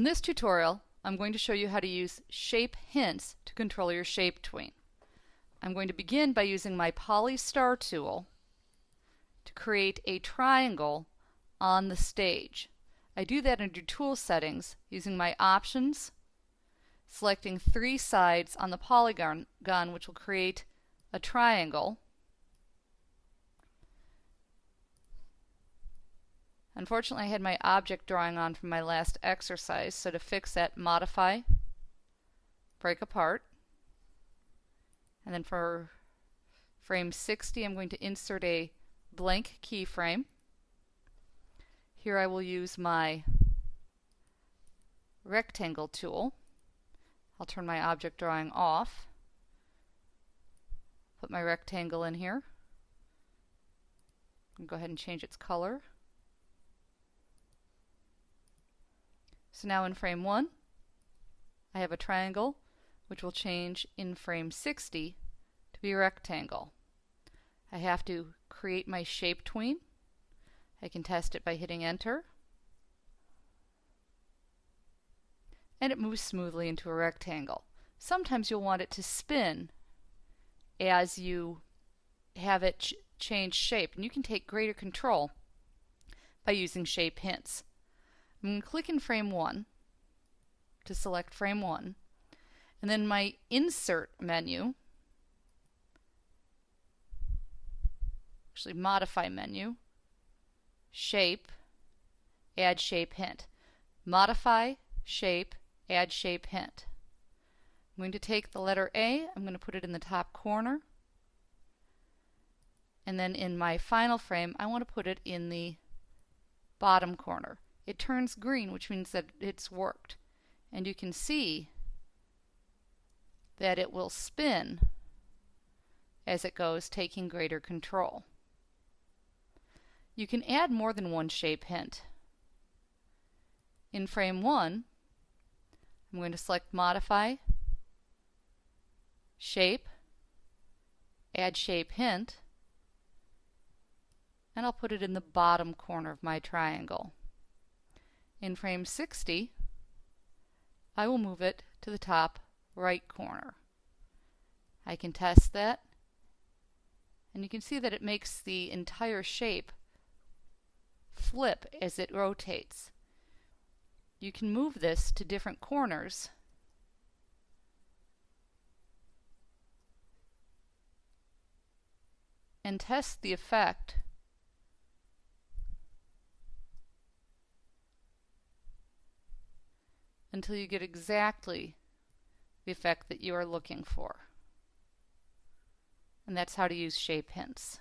In this tutorial, I'm going to show you how to use shape hints to control your shape tween. I'm going to begin by using my Polystar tool to create a triangle on the stage. I do that under tool settings using my options, selecting three sides on the polygon gun, which will create a triangle Unfortunately, I had my object drawing on from my last exercise, so to fix that, modify, break apart, and then for frame 60, I'm going to insert a blank keyframe. Here I will use my rectangle tool. I'll turn my object drawing off, put my rectangle in here, and go ahead and change its color. So now in frame 1, I have a triangle which will change in frame 60 to be a rectangle. I have to create my shape tween. I can test it by hitting enter. And it moves smoothly into a rectangle. Sometimes you'll want it to spin as you have it ch change shape. And you can take greater control by using shape hints. I'm going to click in frame 1 to select frame 1 and then my insert menu actually modify menu shape add shape hint. Modify shape add shape hint. I'm going to take the letter A I'm going to put it in the top corner. And then in my final frame I want to put it in the bottom corner it turns green, which means that it's worked. And you can see that it will spin as it goes, taking greater control. You can add more than one shape hint. In frame 1, I'm going to select Modify, Shape, Add Shape Hint, and I'll put it in the bottom corner of my triangle. In frame 60, I will move it to the top right corner. I can test that and you can see that it makes the entire shape flip as it rotates. You can move this to different corners and test the effect until you get exactly the effect that you are looking for. And that's how to use shape hints.